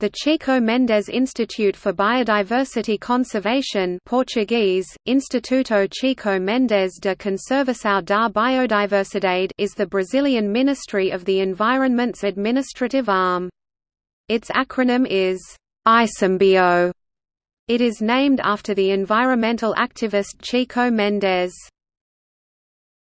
The Chico Mendes Institute for Biodiversity Conservation Portuguese, Instituto Chico Mendes de Conservação da Biodiversidade is the Brazilian Ministry of the Environment's administrative arm. Its acronym is ICMBio. It is named after the environmental activist Chico Mendes.